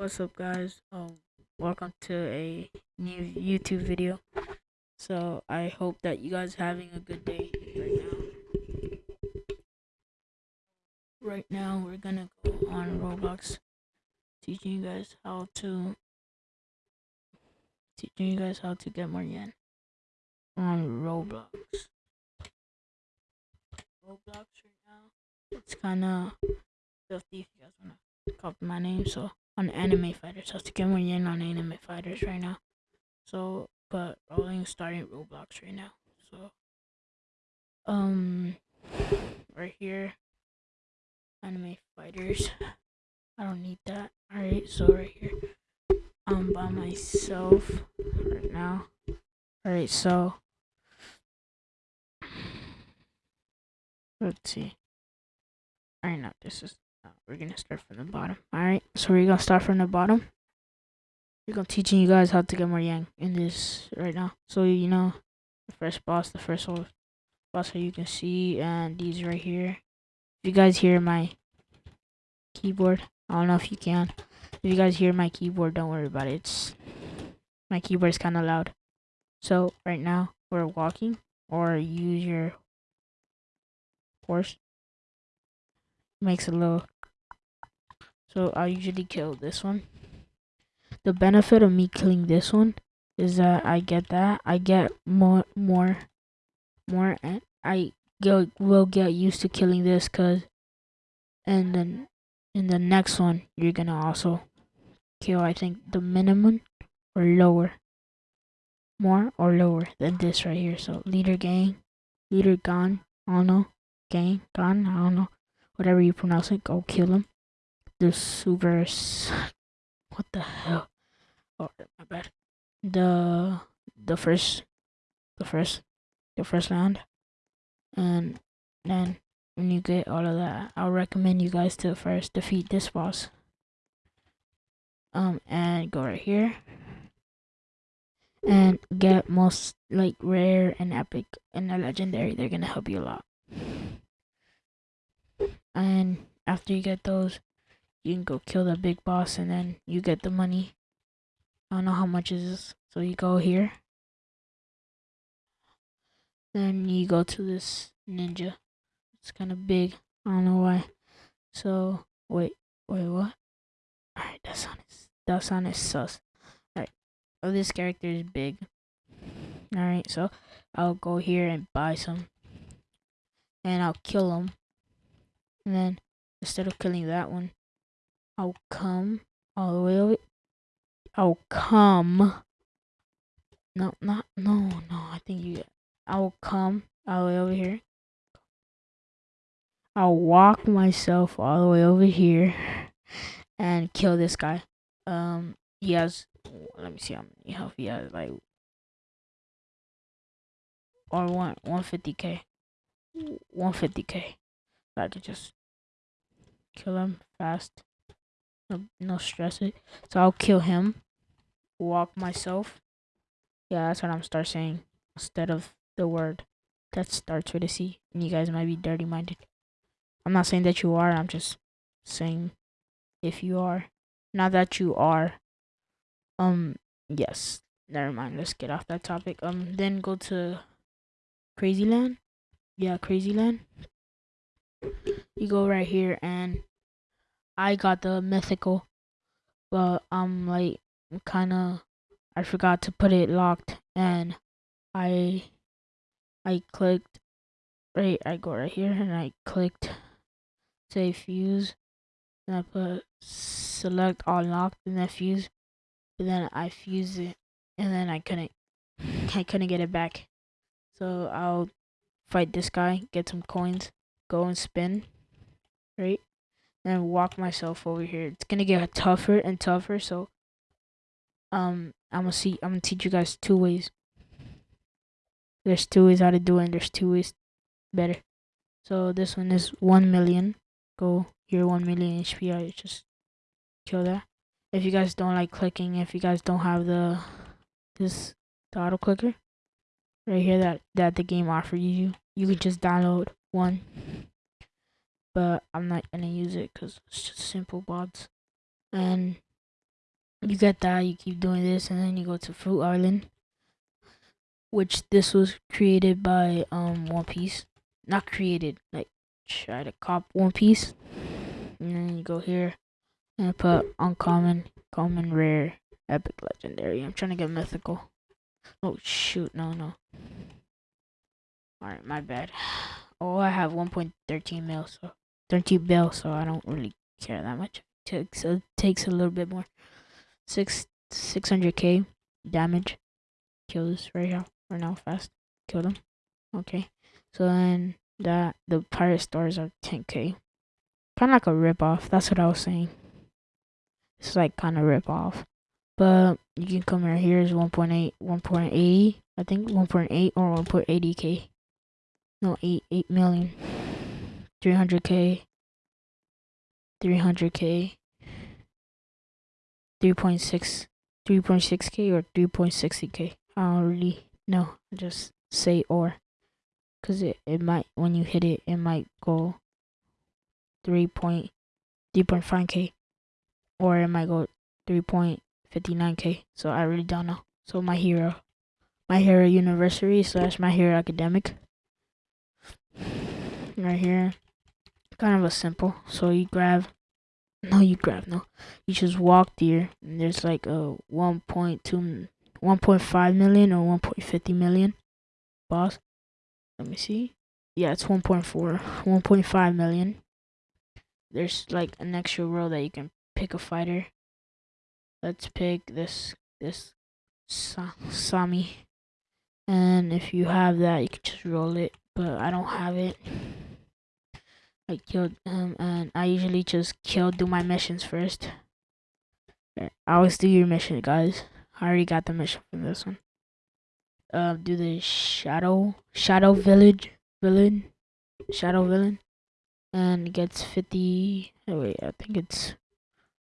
what's up guys? Um welcome to a new youtube video. So i hope that you guys are having a good day right now. Right now we're gonna go on roblox teaching you guys how to teaching you guys how to get more yen on roblox. Roblox right now it's kind of filthy if you guys want to copy my name so on anime fighters. I get more yen on anime fighters right now. So, but rolling starting Roblox right now. So, um, right here, anime fighters. I don't need that. All right, so right here, I'm by myself right now. All right, so let's see. All right, now this is Uh, we're gonna start from the bottom. Alright, so we're gonna start from the bottom. We're gonna teaching you guys how to get more yang in this right now. So you know the first boss, the first boss that you can see, and these right here. If you guys hear my keyboard, I don't know if you can. If you guys hear my keyboard, don't worry about it. It's my keyboard is kind of loud. So right now we're walking, or use your horse. Makes a little so I usually kill this one. The benefit of me killing this one is that I get that. I get more, more, more, and I get, will get used to killing this cause, and then in the next one, you're gonna also kill, I think, the minimum or lower, more or lower than this right here. So leader gang, leader gone, I don't know, gang, gone, I don't know, whatever you pronounce it, go kill him the super what the hell? Oh my bad. The the first the first the first round, and then when you get all of that i'll recommend you guys to first defeat this boss. Um and go right here. And get most like rare and epic and a legendary. They're gonna help you a lot and after you get those you can go kill the big boss and then you get the money. I don't know how much is this. So you go here. Then you go to this ninja. It's kind of big. I don't know why. So wait, wait, what? Alright, that sound is that sound is sus. Alright. Oh this character is big. Alright, so I'll go here and buy some. And I'll kill him. And then instead of killing that one, I'll come all the way over. I'll come. No, not no, no. I think you. I'll come all the way over here. I'll walk myself all the way over here and kill this guy. Um, he has. Let me see how many health he has. Like, or one one fifty k. One fifty k. I could just kill him fast. No, no stress it. So I'll kill him. Walk myself. Yeah, that's what I'm start saying instead of the word that starts with a C. And you guys might be dirty minded. I'm not saying that you are. I'm just saying if you are. Not that you are. Um. Yes. Never mind. Let's get off that topic. Um. Then go to Crazy Land. Yeah, Crazy Land. You go right here and I got the mythical, but I'm like kind of I forgot to put it locked, and I I clicked right. I go right here, and I clicked say fuse, and I put select all locked, and then fuse, and then I fuse it, and then I couldn't I couldn't get it back, so I'll fight this guy, get some coins, go and spin, right? And walk myself over here. It's gonna get tougher and tougher, so um I'm gonna see I'm gonna teach you guys two ways. There's two ways how to do it and there's two ways better. So this one is one million. Go here one million HP I just kill that. If you guys don't like clicking, if you guys don't have the this the auto clicker right here that that the game offers you, you can just download one but I'm not gonna use it because it's just simple bots. And you get that, you keep doing this, and then you go to Fruit Island, which this was created by um One Piece. Not created, like try to cop One Piece, and then you go here and put uncommon, common, rare, epic, legendary. I'm trying to get mythical. Oh shoot, no, no. Alright, my bad. Oh, I have 1.13 mil, so 13 bill, so I don't really care that much. Takes it takes a little bit more. Six 600k damage. Kill this right here, right now, fast. Kill them. Okay. So then that the pirate stars are 10k. Kind of like a rip off. That's what I was saying. It's like kind of rip off. But you can come right here is 1.8, 1.80. I think 1.8 or 1.80k. No, 8, 8 million. 300k. 300k. 3.6 3.6k or 3.60k i don't really know just say or because it, it might when you hit it it might go 3.3.5k or it might go 3.59k so i really don't know so my hero my hero university slash my hero academia right here kind of a simple so you grab no, you grab no. You just walk there, and there's like a 1.2, 1.5 million or 1.50 million boss. Let me see. Yeah, it's 1.4, 1.5 million. There's like an extra row that you can pick a fighter. Let's pick this this Sa Sami. And if you have that, you can just roll it. But I don't have it. I killed him and I usually just kill do my missions first. I always do your mission guys. I already got the mission for this one. Uh do the shadow shadow village villain shadow villain and gets 50 oh wait I think it's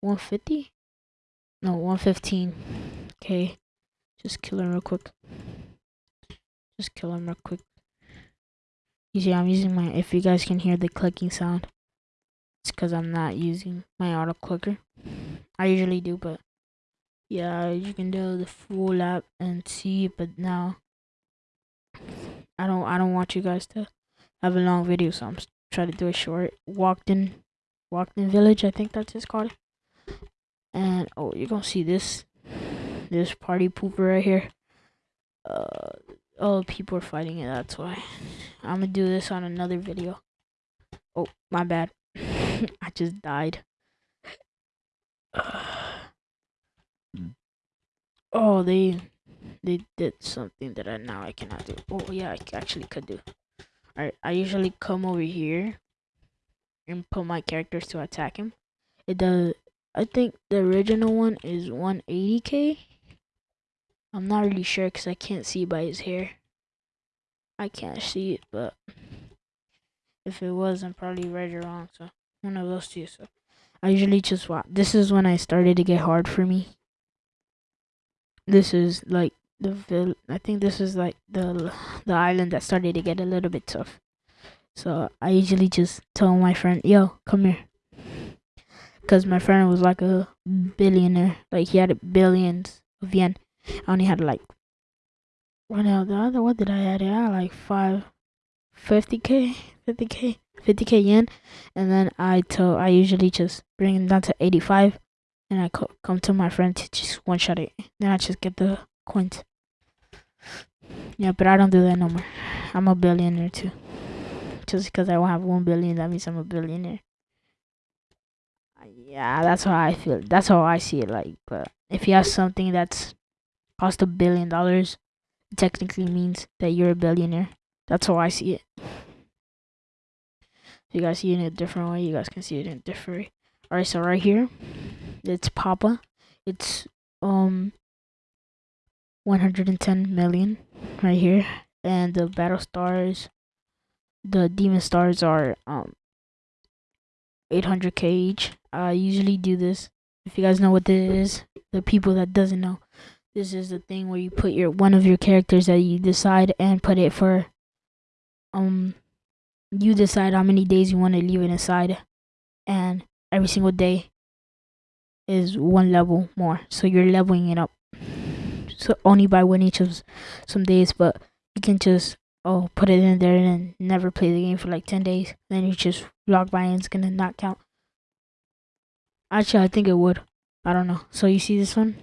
150 no 115 okay just kill him real quick just kill him real quick see, I'm using my, if you guys can hear the clicking sound, it's because I'm not using my auto clicker. I usually do, but yeah, you can do the full app and see, but now I don't, I don't want you guys to have a long video, so I'm trying to do a short. Walked in, walked in village, I think that's it's called. And oh, you're gonna see this, this party pooper right here. Uh, Oh, people are fighting it, that's why. I'm gonna do this on another video. Oh, my bad. I just died. oh, they they did something that I now I cannot do. Oh yeah, I actually could do. Alright, I usually come over here and put my characters to attack him. It does I think the original one is 180k I'm not really sure because I can't see by his hair. I can't see it, but if it was, I'm probably right or wrong. So one of those two. So I usually just watch. This is when I started to get hard for me. This is like the I think this is like the the island that started to get a little bit tough. So I usually just tell my friend, "Yo, come here," because my friend was like a billionaire. Like he had billions of yen. I only had like what now the other what did I add? Had like five fifty k, fifty k, fifty k yen, and then I told I usually just bring it down to eighty five, and I co- come to my friend to just one shot it. Then I just get the coins. Yeah, but I don't do that no more. I'm a billionaire too. Just because I won't have one billion, that means I'm a billionaire. Yeah, that's how I feel. That's how I see it. Like, but if you have something that's cost a billion dollars technically means that you're a billionaire. That's how I see it. You guys see it in a different way, you guys can see it in a different way. Alright, so right here, it's Papa. It's um 110 million right here. And the battle stars, the demon stars are um 800k each. I usually do this. If you guys know what this is, the people that doesn't know, this is the thing where you put your one of your characters that you decide and put it for um you decide how many days you want to leave it inside and every single day is one level more. So you're leveling it up. So only by winning of some days, but you can just oh put it in there and never play the game for like ten days. Then you just log by and it's gonna not count. Actually, I think it would. I don't know. So you see this one,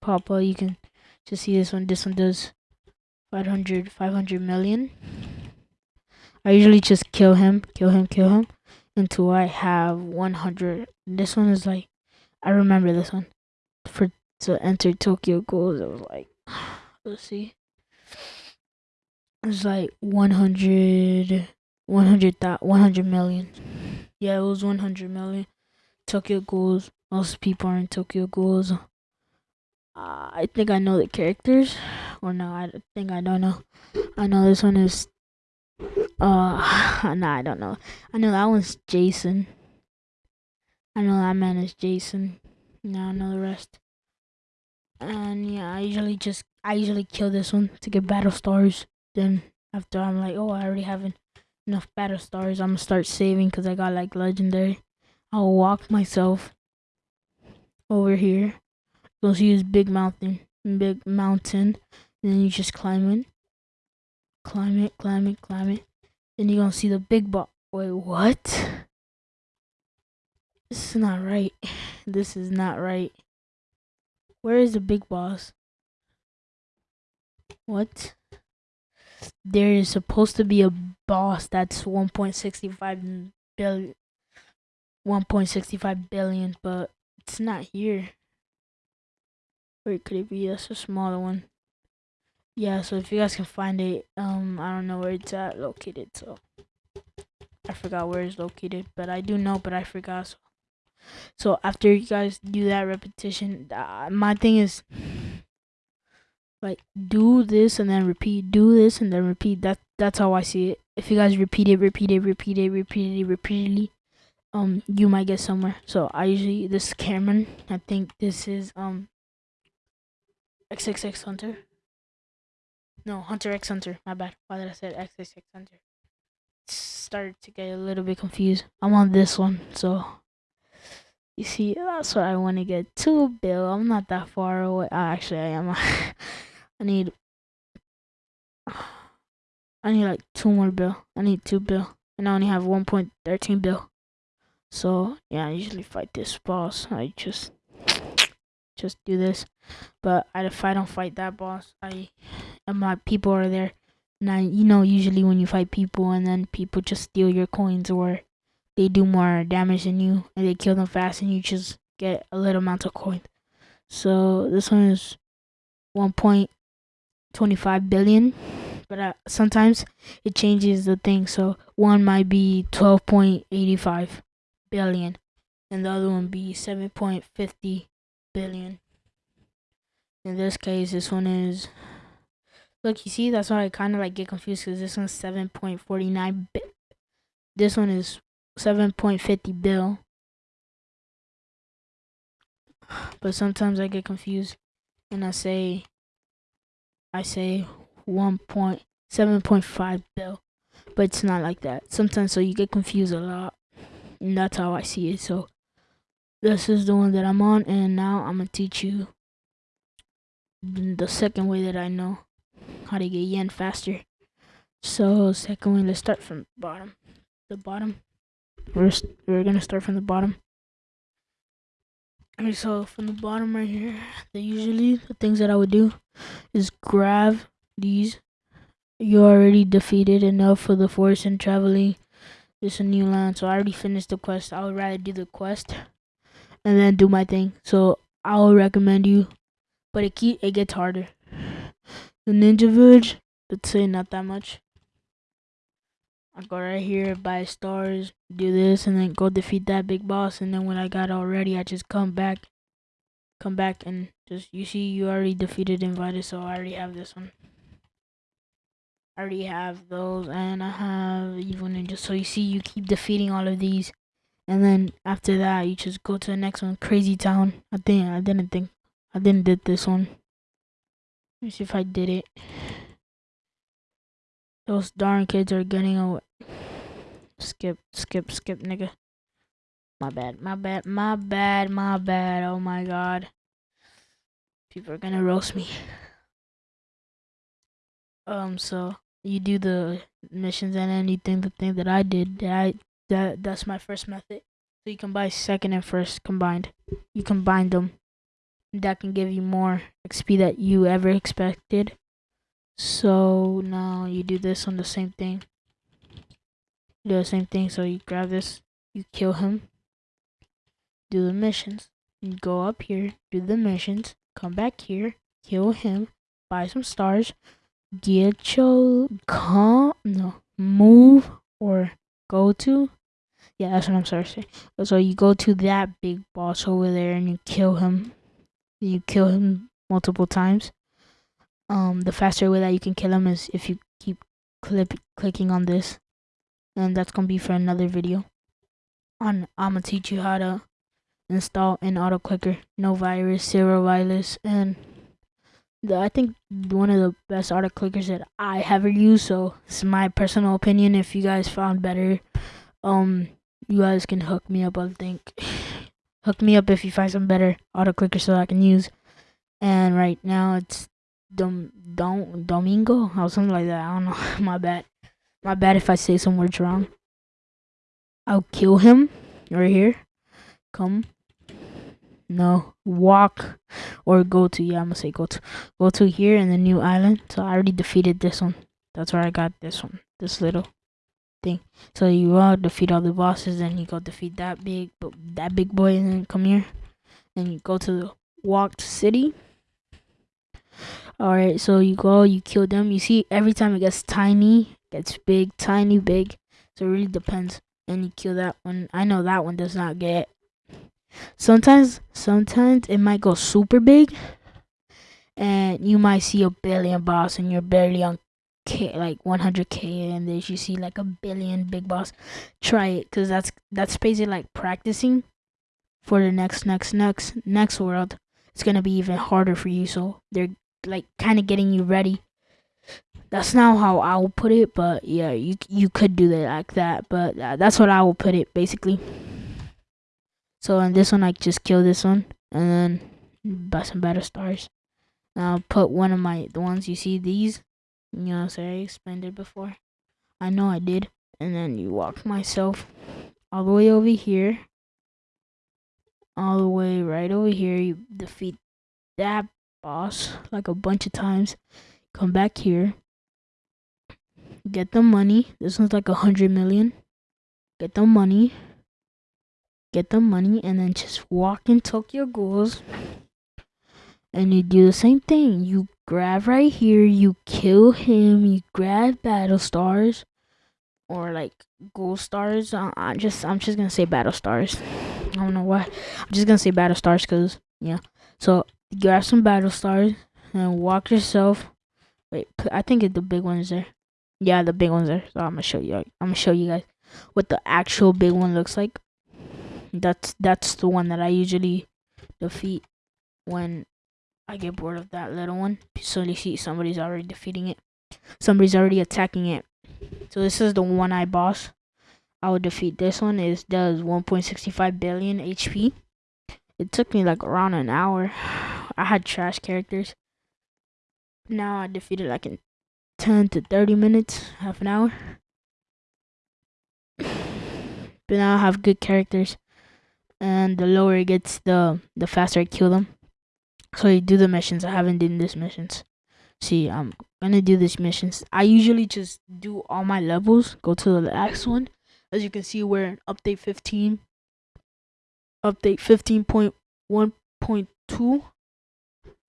Papa. You can just see this one. This one does 500, 500 million. I usually just kill him, kill him, kill him until I have 100. This one is like, I remember this one. For to enter Tokyo Ghouls, it was like, let's see. It was like 100, 100, 100 million. Yeah, it was 100 million. Tokyo Ghouls. Most people are in Tokyo Ghouls. Uh, I think I know the characters. Or no, I think I don't know. I know this one is uh, nah, I don't know. I know that one's Jason. I know that man is Jason. Now I know the rest. And yeah, I usually just I usually kill this one to get battle stars. Then after I'm like, oh, I already have enough battle stars. I'm gonna start saving because I got like legendary. I'll walk myself over here. Go see this big mountain, big mountain. And then you just climb it, climb it, climb it, climb it. Then you're gonna see the big boss. Wait, what? This is not right. This is not right. Where is the big boss? What? There is supposed to be a boss that's 1.65 billion 1.65 billion, but it's not here. Where could it be? That's a smaller one. Yeah so if you guys can find it um i don't know where it's at located so. I forgot where it's located but i do know but i forgot so, so after you guys do that repetition uh, my thing is like do this and then repeat do this and then repeat. That that's how i see it. If you guys repeat it repeat it repeat it repeat it repeatedly um you might get somewhere. So i usually this is cameron i think this is um xxx hunter no, Hunter x Hunter. My bad. Why did I say X X Hunter? Started to get a little bit confused. I'm on this one, so you see, that's what I want to get. Two bill. I'm not that far away. Uh, actually, I am. I need. I need like two more bill. I need two bill, and I only have 1.13 bill. So yeah, I usually fight this boss. I just just do this, but if I don't fight that boss, I and my people are there. Now you know usually when you fight people and then people just steal your coins or they do more damage than you and they kill them fast and you just get a little amount of coins. So this one is 1.25 billion, but uh, sometimes it changes the thing. So one might be 12.85 billion, and the other one be 7.50 billion. In this case, this one is Look, you see, that's why I kind of like get confused because this one's 7.49 bit. This one is 7.50 bill. But sometimes I get confused and I say, I say 1.7.5 bill. But it's not like that. Sometimes, so you get confused a lot. And that's how I see it. So this is the one that I'm on. And now I'm to teach you the second way that I know how to get yen faster. So second way let's start from bottom. The bottom. We're we're gonna start from the bottom. Okay, so from the bottom right here, the usually the things that I would do is grab these. You already defeated enough for the force and traveling. It's a new land, so I already finished the quest. I would rather do the quest and then do my thing. So I will recommend you, but it keep it gets harder. The Ninja Village, but say not that much. I go right here, buy stars, do this, and then go defeat that big boss. And then when I got all ready, I just come back, come back, and just you see, you already defeated invited, so I already have this one. I already have those, and I have evil ninja. So you see, you keep defeating all of these, and then after that, you just go to the next one, Crazy Town. I think I didn't think I didn't did this one. Let me see if I did it. Those darn kids are getting away. Skip, skip, skip, nigga. My bad, my bad, my bad, my bad. Oh my god. People are gonna roast me. Um, so you do the missions and then you anything the thing that I did. That I that that's my first method. So you can buy second and first combined. You combine them. That can give you more XP that you ever expected. So now you do this on the same thing. Do the same thing. So you grab this, you kill him, do the missions. You go up here, do the missions, come back here, kill him, buy some stars, get your come no move or go to yeah that's what i'm sorry to say. So you go to that big boss over there and you kill him. You kill him multiple times. Um the faster way that you can kill him is if you keep clip clicking on this. And that's gonna be for another video. On i'm gonna teach you how to install an auto clicker. No virus zero virus and the, i think one of the best auto clickers that i ever used. So it's my personal opinion if you guys found better. Um you guys can hook me up i think hook me up if you find some better auto clicker so i can use and right now it's Dom, Dom Domingo or something like that. I don't know. My bad. My bad if I say some words wrong. I'll kill him right here. Come. No. Walk or go to yeah, I'm gonna say go to go to here in the new island. So I already defeated this one. That's where I got this one. This little thing. So you all defeat all the bosses and you go defeat that big but that big boy and then come here. And you go to the walked city. All right so you go you kill them. You see every time it gets tiny gets big tiny big. So it really depends. And you kill that one. I know that one does not get sometimes sometimes it might go super big and you might see a billion boss and you're barely on K, like 100k and then you see like a billion big boss try it because that's that's basically like practicing for the next next next next world it's gonna be even harder for you so they're like kind of getting you ready. That's not how I will put it, but yeah, you you could do that like that, but uh, that's what I will put it basically. So in this one, I just kill this one and then buy some better stars. And I'll put one of my the ones you see these. You know, so I explained it before. I know I did. And then you walk myself all the way over here. All the way right over here. You defeat that boss like a bunch of times. Come back here. Get the money. This one's like a hundred million. Get the money. Get the money and then just walk in Tokyo Ghouls. And you do the same thing. You grab right here, you kill him, you grab battle stars or like gold stars. I just I'm just gonna say battle stars. I don't know why. I'm just gonna say battle stars because yeah. So grab some battle stars and walk yourself. Wait, I think the big one's there. Yeah, the big one's there. So I'm gonna show you. I'm gonna show you guys what the actual big one looks like. That's that's the one that I usually defeat when I get bored of that little one. So you see somebody's already defeating it. Somebody's already attacking it. So this is the one I boss. I would defeat this one. It does 1.65 billion HP. It took me like around an hour. I had trash characters. Now I defeated like in 10 to 30 minutes, half an hour. but now I have good characters. And the lower it gets, the the faster I kill them. So you do the missions. I haven't done this missions. See, I'm gonna do these missions. I usually just do all my levels. Go to the last one. As you can see, we're in update 15 update 15.1.2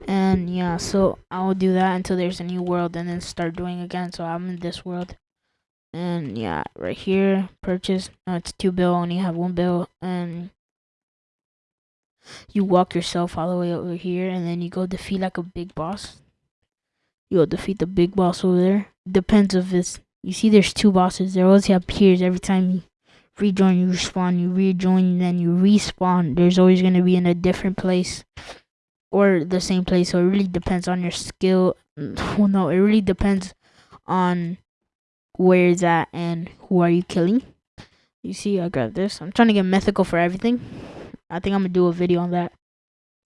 and yeah so i'll do that until there's a new world and then start doing again so i'm in this world and yeah right here purchase no it's two bill only have one bill and you walk yourself all the way over here and then you go defeat like a big boss you go defeat the big boss over there depends if it's you see there's two bosses they always have peers every time you rejoin, you respawn, you rejoin, and then you respawn. There's always going to be in a different place or the same place. So it really depends on your skill. Well, no, it really depends on where is that and who are you killing. You see, I got this. I'm trying to get mythical for everything. I think I'm gonna do a video on that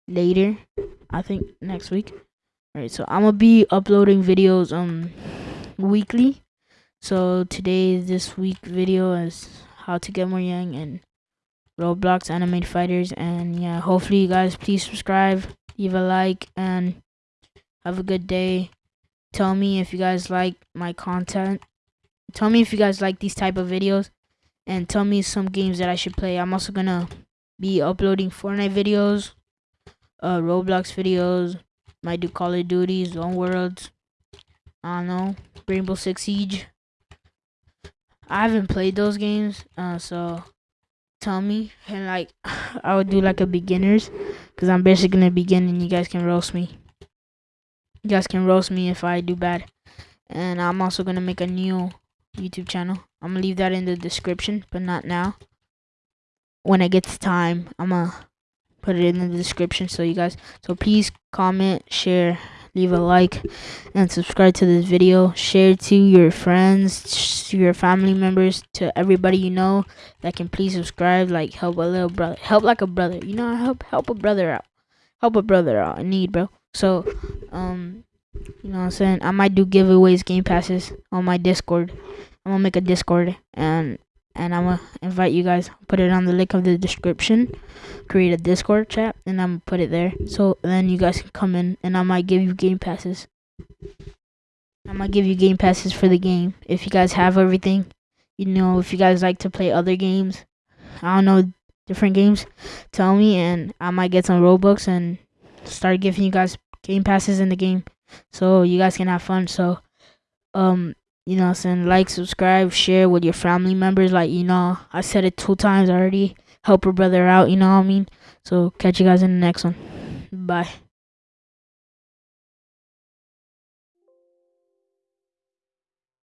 later. I think next week. Alright, so I'm gonna be uploading videos um weekly. So today this week video is how to get more young and Roblox animated fighters and yeah, hopefully you guys please subscribe, leave a like and have a good day. Tell me if you guys like my content. Tell me if you guys like these type of videos and tell me some games that I should play. I'm also gonna be uploading Fortnite videos, uh, Roblox videos, might do Call of Duty, Zone Worlds, I don't know, Rainbow Six Siege. I haven't played those games, uh, so tell me and like I would do like a beginners, cause I'm basically gonna begin and you guys can roast me. You guys can roast me if I do bad, and I'm also gonna make a new YouTube channel. I'm gonna leave that in the description, but not now. When it gets time, I'm gonna put it in the description so you guys. So please comment, share, leave a like, and subscribe to this video. Share to your friends, to your family members, to everybody you know that can please subscribe. Like help a little brother, help like a brother. You know, help help a brother out, help a brother out in need, bro. So, um, you know what I'm saying? I might do giveaways, game passes on my Discord. I'm gonna make a Discord and and I'm gonna invite you guys. Put it on the link of the description. Create a Discord chat and I'm gonna put it there. So then you guys can come in and I might give you game passes. I might give you game passes for the game if you guys have everything. You know, if you guys like to play other games, I don't know different games. Tell me and I might get some Robux and start giving you guys game passes in the game so you guys can have fun. So um you know I'm saying? Like subscribe share with your family members like you know i said it two times already. Help a brother out you know what i mean? So catch you guys in the next one. Bye